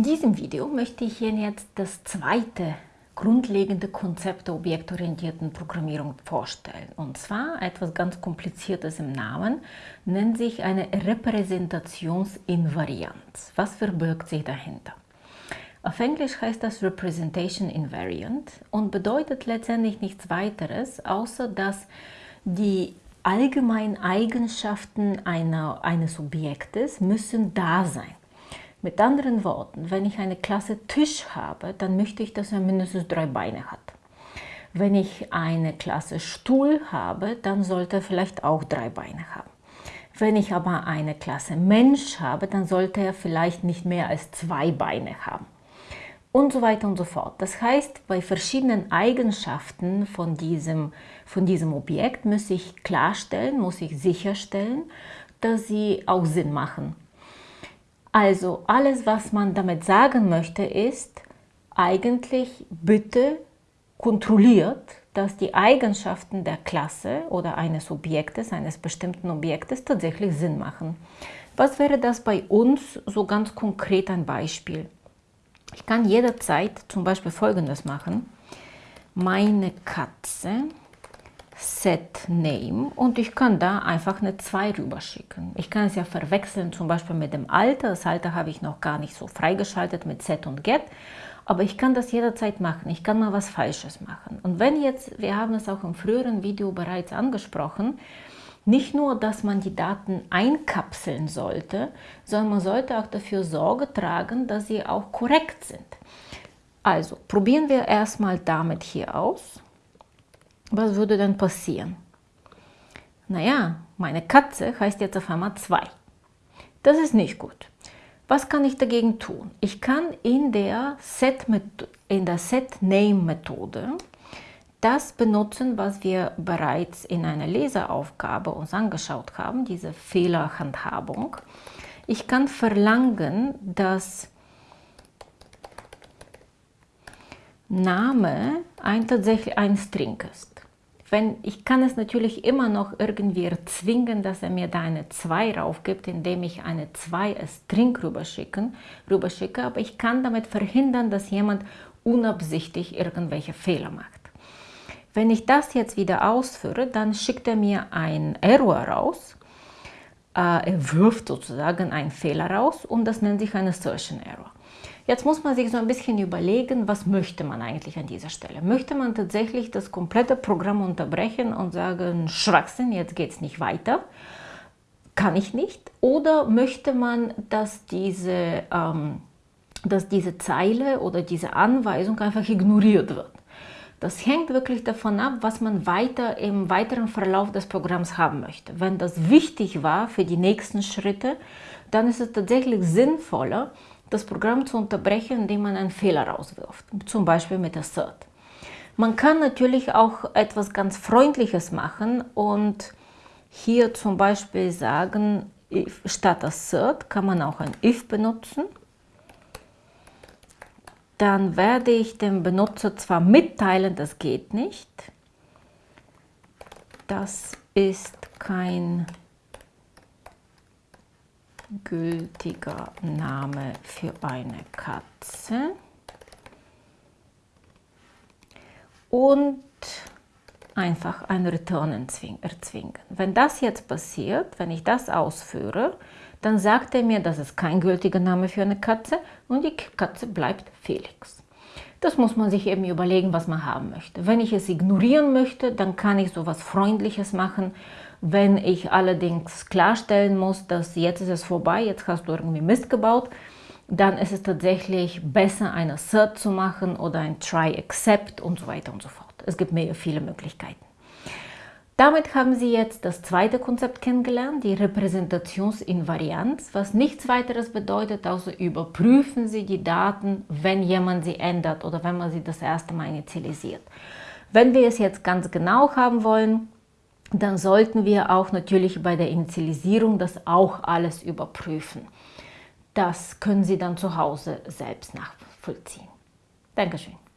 In diesem Video möchte ich Ihnen jetzt das zweite grundlegende Konzept der objektorientierten Programmierung vorstellen. Und zwar etwas ganz Kompliziertes im Namen, nennt sich eine Repräsentationsinvarianz. Was verbirgt sich dahinter? Auf Englisch heißt das Representation Invariant und bedeutet letztendlich nichts weiteres, außer dass die allgemeinen Eigenschaften einer, eines Objektes müssen da sein. Mit anderen Worten, wenn ich eine Klasse Tisch habe, dann möchte ich, dass er mindestens drei Beine hat. Wenn ich eine Klasse Stuhl habe, dann sollte er vielleicht auch drei Beine haben. Wenn ich aber eine Klasse Mensch habe, dann sollte er vielleicht nicht mehr als zwei Beine haben und so weiter und so fort. Das heißt, bei verschiedenen Eigenschaften von diesem, von diesem Objekt muss ich klarstellen, muss ich sicherstellen, dass sie auch Sinn machen. Also alles, was man damit sagen möchte, ist eigentlich bitte kontrolliert, dass die Eigenschaften der Klasse oder eines Objektes, eines bestimmten Objektes tatsächlich Sinn machen. Was wäre das bei uns so ganz konkret ein Beispiel? Ich kann jederzeit zum Beispiel folgendes machen. Meine Katze Set Name und ich kann da einfach eine 2 rüberschicken. Ich kann es ja verwechseln zum Beispiel mit dem Alter. Das Alter habe ich noch gar nicht so freigeschaltet mit Set und Get. Aber ich kann das jederzeit machen. Ich kann mal was Falsches machen. Und wenn jetzt, wir haben es auch im früheren Video bereits angesprochen, nicht nur, dass man die Daten einkapseln sollte, sondern man sollte auch dafür Sorge tragen, dass sie auch korrekt sind. Also probieren wir erstmal damit hier aus. Was würde dann passieren? Naja, meine Katze heißt jetzt auf einmal 2. Das ist nicht gut. Was kann ich dagegen tun? Ich kann in der Set-Name-Methode Set das benutzen, was wir bereits in einer Leseraufgabe uns angeschaut haben, diese Fehlerhandhabung. Ich kann verlangen, dass Name ein, tatsächlich ein String ist. Wenn, ich kann es natürlich immer noch irgendwie erzwingen, dass er mir da eine 2 raufgibt, indem ich eine 2 als String rüberschicke, rüberschicke, aber ich kann damit verhindern, dass jemand unabsichtlich irgendwelche Fehler macht. Wenn ich das jetzt wieder ausführe, dann schickt er mir ein Error raus. Äh, er wirft sozusagen einen Fehler raus und das nennt sich ein Assertion Error. Jetzt muss man sich so ein bisschen überlegen, was möchte man eigentlich an dieser Stelle? Möchte man tatsächlich das komplette Programm unterbrechen und sagen, Schwachsinn, jetzt geht es nicht weiter? Kann ich nicht. Oder möchte man, dass diese, ähm, dass diese Zeile oder diese Anweisung einfach ignoriert wird? Das hängt wirklich davon ab, was man weiter im weiteren Verlauf des Programms haben möchte. Wenn das wichtig war für die nächsten Schritte, dann ist es tatsächlich sinnvoller, das Programm zu unterbrechen, indem man einen Fehler rauswirft, zum Beispiel mit Assert. Man kann natürlich auch etwas ganz Freundliches machen und hier zum Beispiel sagen, statt Assert kann man auch ein if benutzen dann werde ich dem Benutzer zwar mitteilen, das geht nicht, das ist kein gültiger Name für eine Katze. Und einfach ein Return erzwingen. Wenn das jetzt passiert, wenn ich das ausführe, dann sagt er mir, das ist kein gültiger Name für eine Katze und die Katze bleibt Felix. Das muss man sich eben überlegen, was man haben möchte. Wenn ich es ignorieren möchte, dann kann ich so etwas Freundliches machen. Wenn ich allerdings klarstellen muss, dass jetzt ist es vorbei, jetzt hast du irgendwie Mist gebaut, dann ist es tatsächlich besser, ein Assert zu machen oder ein Try Except und so weiter und so fort. Es gibt mehr viele Möglichkeiten. Damit haben Sie jetzt das zweite Konzept kennengelernt, die Repräsentationsinvarianz, was nichts weiteres bedeutet, außer überprüfen Sie die Daten, wenn jemand sie ändert oder wenn man sie das erste Mal initialisiert. Wenn wir es jetzt ganz genau haben wollen, dann sollten wir auch natürlich bei der Initialisierung das auch alles überprüfen. Das können Sie dann zu Hause selbst nachvollziehen. Dankeschön.